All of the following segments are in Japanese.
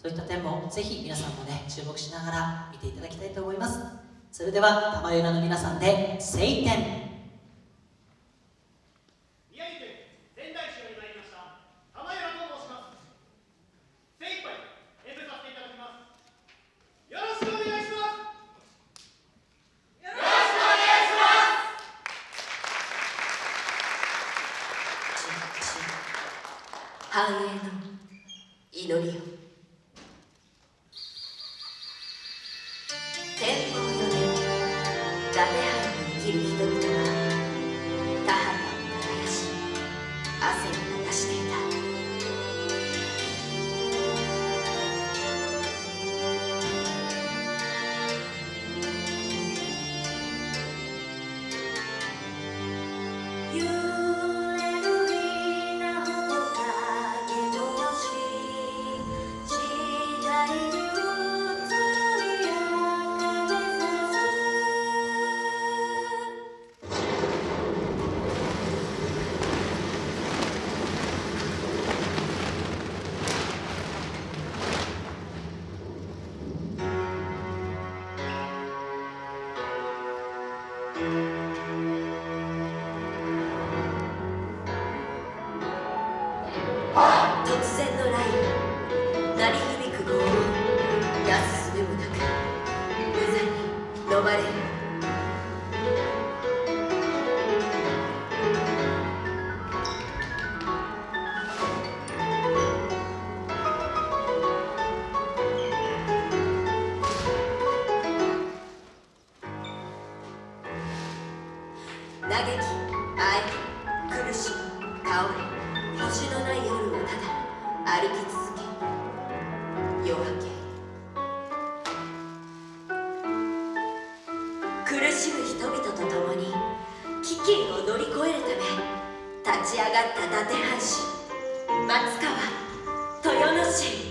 そういった点もぜひ皆さんもね注目しながら見ていただきたいと思います。それでは玉浦の皆さんで「晴天」繁栄の祈りを藩突然の雷雨鳴り響く轟音なすすべもなく無残に飲まれる嘆き愛苦しみ倒れ星のない夜をただ歩き続け夜明け苦しむ人々と共に飢饉を乗り越えるため立ち上がった伊達藩士松川豊野市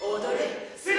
踊れ。